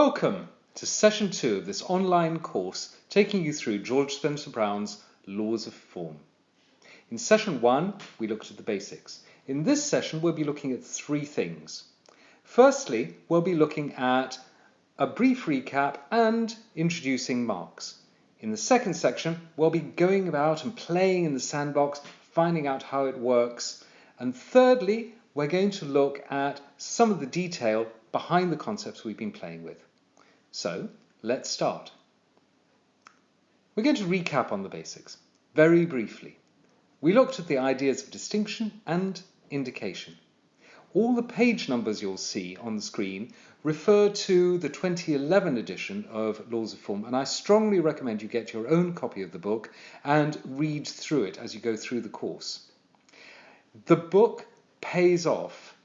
Welcome to session two of this online course taking you through George Spencer Brown's Laws of Form. In session one, we looked at the basics. In this session, we'll be looking at three things. Firstly, we'll be looking at a brief recap and introducing marks. In the second section, we'll be going about and playing in the sandbox, finding out how it works. And thirdly, we're going to look at some of the detail behind the concepts we've been playing with. So let's start. We're going to recap on the basics very briefly. We looked at the ideas of distinction and indication. All the page numbers you'll see on the screen refer to the 2011 edition of Laws of Form, and I strongly recommend you get your own copy of the book and read through it as you go through the course. The book pays off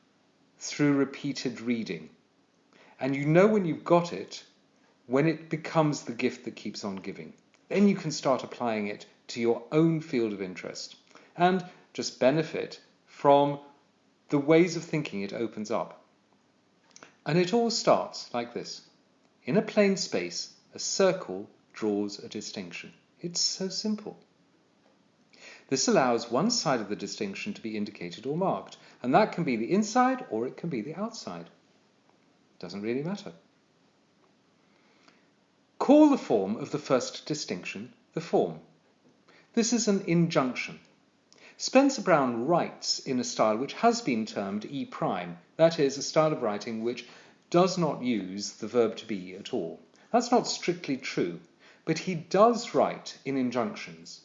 through repeated reading. And you know when you've got it when it becomes the gift that keeps on giving. Then you can start applying it to your own field of interest and just benefit from the ways of thinking it opens up. And it all starts like this. In a plane space, a circle draws a distinction. It's so simple. This allows one side of the distinction to be indicated or marked, and that can be the inside or it can be the outside. Doesn't really matter. Call the form of the first distinction the form. This is an injunction. Spencer Brown writes in a style which has been termed E prime, that is, a style of writing which does not use the verb to be at all. That's not strictly true, but he does write in injunctions.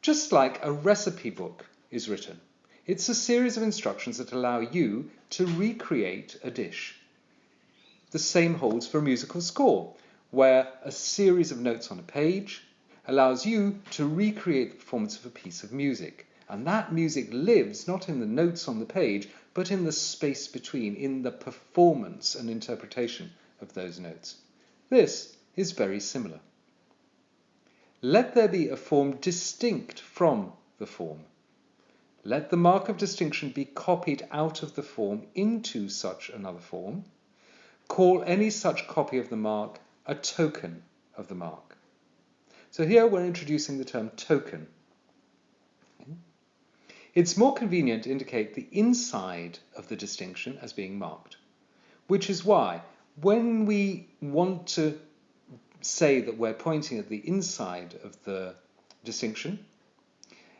Just like a recipe book is written. It's a series of instructions that allow you to recreate a dish. The same holds for a musical score, where a series of notes on a page allows you to recreate the performance of a piece of music. And that music lives not in the notes on the page, but in the space between, in the performance and interpretation of those notes. This is very similar. Let there be a form distinct from the form. Let the mark of distinction be copied out of the form into such another form, Call any such copy of the mark a token of the mark. So here we're introducing the term token. It's more convenient to indicate the inside of the distinction as being marked, which is why when we want to say that we're pointing at the inside of the distinction,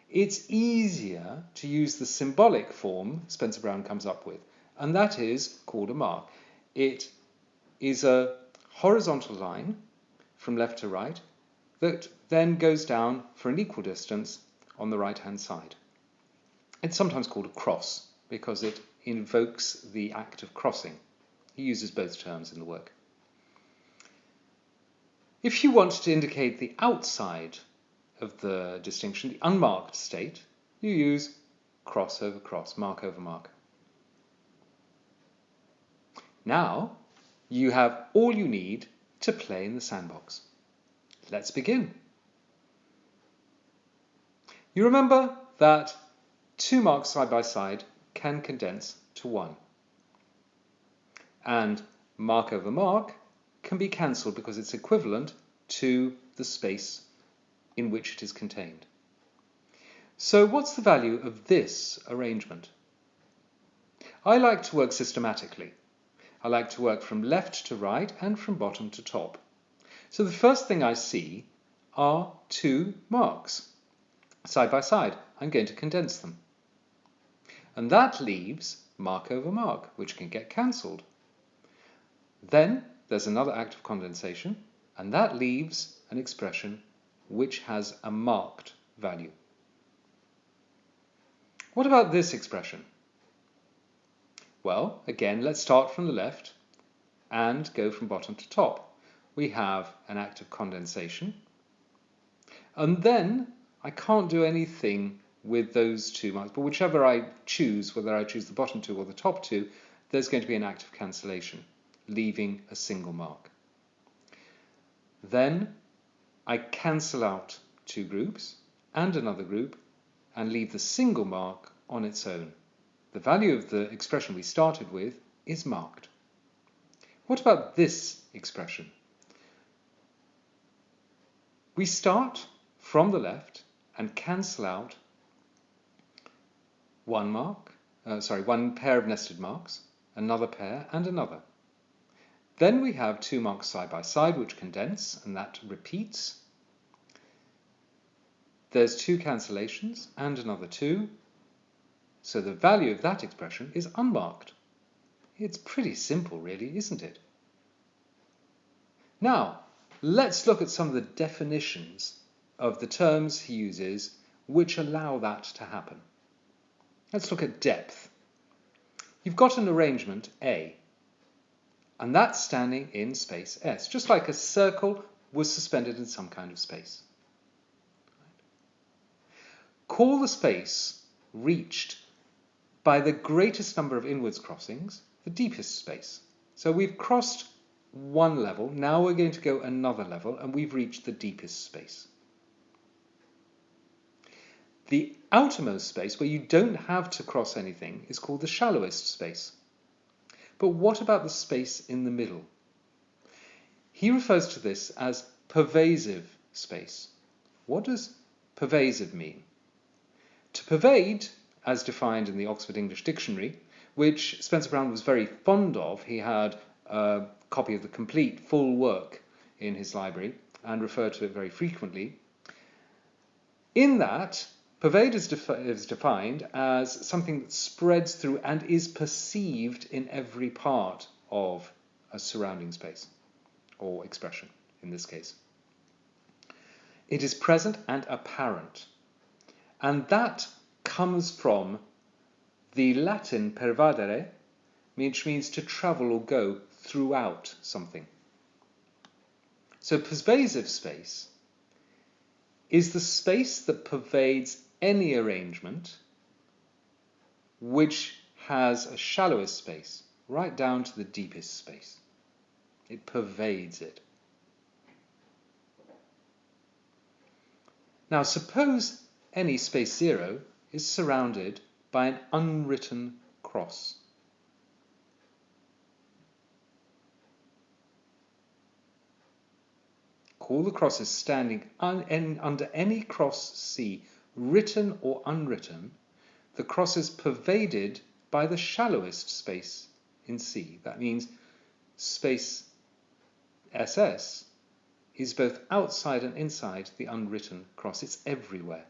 it's easier to use the symbolic form Spencer Brown comes up with, and that is called a mark. It is a horizontal line from left to right that then goes down for an equal distance on the right hand side. It's sometimes called a cross because it invokes the act of crossing. He uses both terms in the work. If you want to indicate the outside of the distinction, the unmarked state, you use cross over cross, mark over mark. Now, you have all you need to play in the sandbox. Let's begin. You remember that two marks side by side can condense to one. And mark over mark can be cancelled because it's equivalent to the space in which it is contained. So what's the value of this arrangement? I like to work systematically. I like to work from left to right and from bottom to top. So the first thing I see are two marks. Side by side, I'm going to condense them. And that leaves mark over mark, which can get cancelled. Then there's another act of condensation, and that leaves an expression which has a marked value. What about this expression? Well, again, let's start from the left and go from bottom to top. We have an act of condensation. And then I can't do anything with those two marks, but whichever I choose, whether I choose the bottom two or the top two, there's going to be an act of cancellation, leaving a single mark. Then I cancel out two groups and another group and leave the single mark on its own. The value of the expression we started with is marked. What about this expression? We start from the left and cancel out one mark, uh, sorry, one pair of nested marks, another pair, and another. Then we have two marks side by side which condense, and that repeats. There's two cancellations and another two, so the value of that expression is unmarked. It's pretty simple, really, isn't it? Now, let's look at some of the definitions of the terms he uses which allow that to happen. Let's look at depth. You've got an arrangement A, and that's standing in space S, just like a circle was suspended in some kind of space. Call the space reached by the greatest number of inwards crossings the deepest space. So we've crossed one level, now we're going to go another level, and we've reached the deepest space. The outermost space, where you don't have to cross anything, is called the shallowest space. But what about the space in the middle? He refers to this as pervasive space. What does pervasive mean? To pervade, as defined in the Oxford English Dictionary, which Spencer Brown was very fond of, he had a copy of the complete full work in his library and referred to it very frequently. In that, Pervade is, defi is, defined as something that spreads through and is perceived in every part of a surrounding space, or expression in this case. It is present and apparent, and that comes from the Latin pervadere, which means to travel or go throughout something. So pervasive space is the space that pervades any arrangement which has a shallowest space right down to the deepest space. It pervades it. Now suppose any space zero is surrounded by an unwritten cross. Call the crosses standing un under any cross C written or unwritten, the cross is pervaded by the shallowest space in C. That means space SS is both outside and inside the unwritten cross. It's everywhere.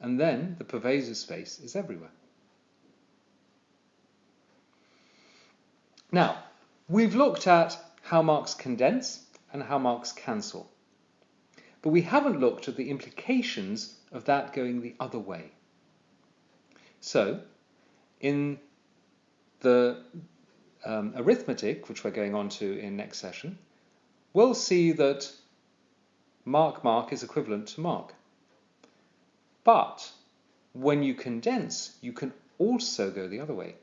And then the pervasive space is everywhere. Now, we've looked at how marks condense and how marks cancel but we haven't looked at the implications of that going the other way. So, in the um, arithmetic, which we're going on to in next session, we'll see that mark mark is equivalent to mark. But when you condense, you can also go the other way.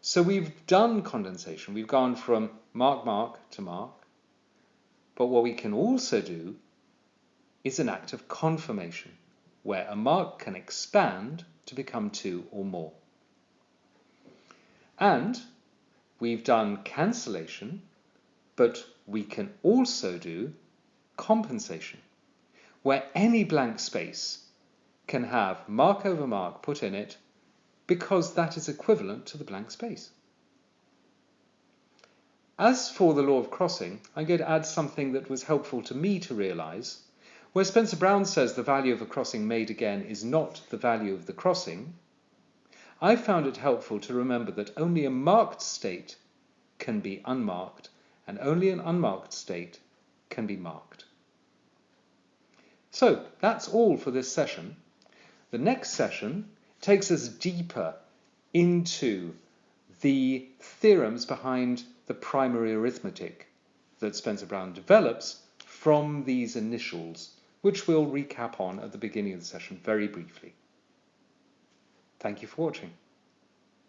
So we've done condensation. We've gone from mark mark to mark. But what we can also do is an act of confirmation, where a mark can expand to become two or more. And we've done cancellation, but we can also do compensation, where any blank space can have mark over mark put in it because that is equivalent to the blank space. As for the law of crossing, I'm going to add something that was helpful to me to realise where Spencer Brown says the value of a crossing made again is not the value of the crossing, I found it helpful to remember that only a marked state can be unmarked and only an unmarked state can be marked. So that's all for this session. The next session takes us deeper into the theorems behind the primary arithmetic that Spencer Brown develops from these initials which we'll recap on at the beginning of the session very briefly. Thank you for watching.